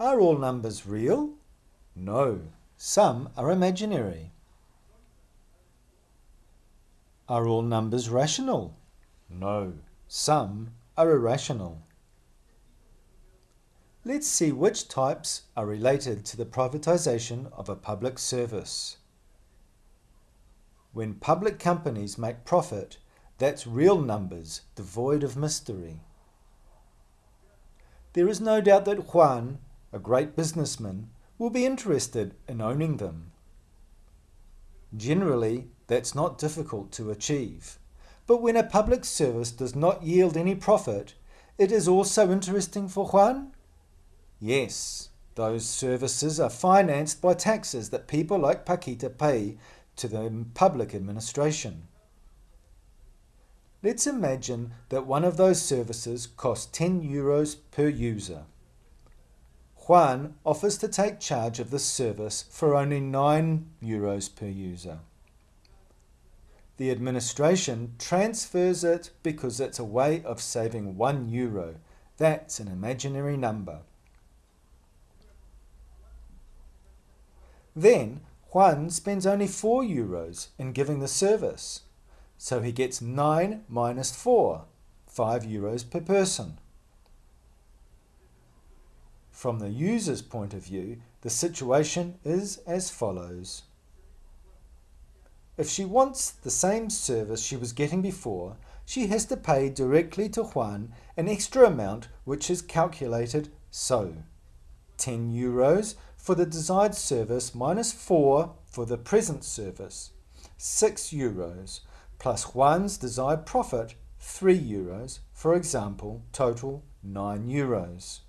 Are all numbers real? No, some are imaginary. Are all numbers rational? No, some are irrational. Let's see which types are related to the privatisation of a public service. When public companies make profit, that's real numbers, devoid of mystery. There is no doubt that Juan, a great businessman, will be interested in owning them. Generally, that's not difficult to achieve. But when a public service does not yield any profit, it is also interesting for Juan? Yes, those services are financed by taxes that people like Paquita pay to the public administration. Let's imagine that one of those services costs 10 euros per user. Juan offers to take charge of the service for only 9 euros per user. The administration transfers it because it's a way of saving 1 euro. That's an imaginary number. Then Juan spends only 4 euros in giving the service. So he gets 9 minus 4, 5 euros per person. From the user's point of view, the situation is as follows. If she wants the same service she was getting before, she has to pay directly to Juan an extra amount which is calculated so. 10 euros for the desired service minus 4 for the present service. 6 euros plus Juan's desired profit 3 euros, for example, total 9 euros.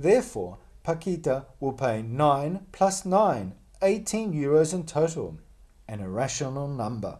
Therefore, Paquita will pay 9 plus 9, 18 euros in total, an irrational number.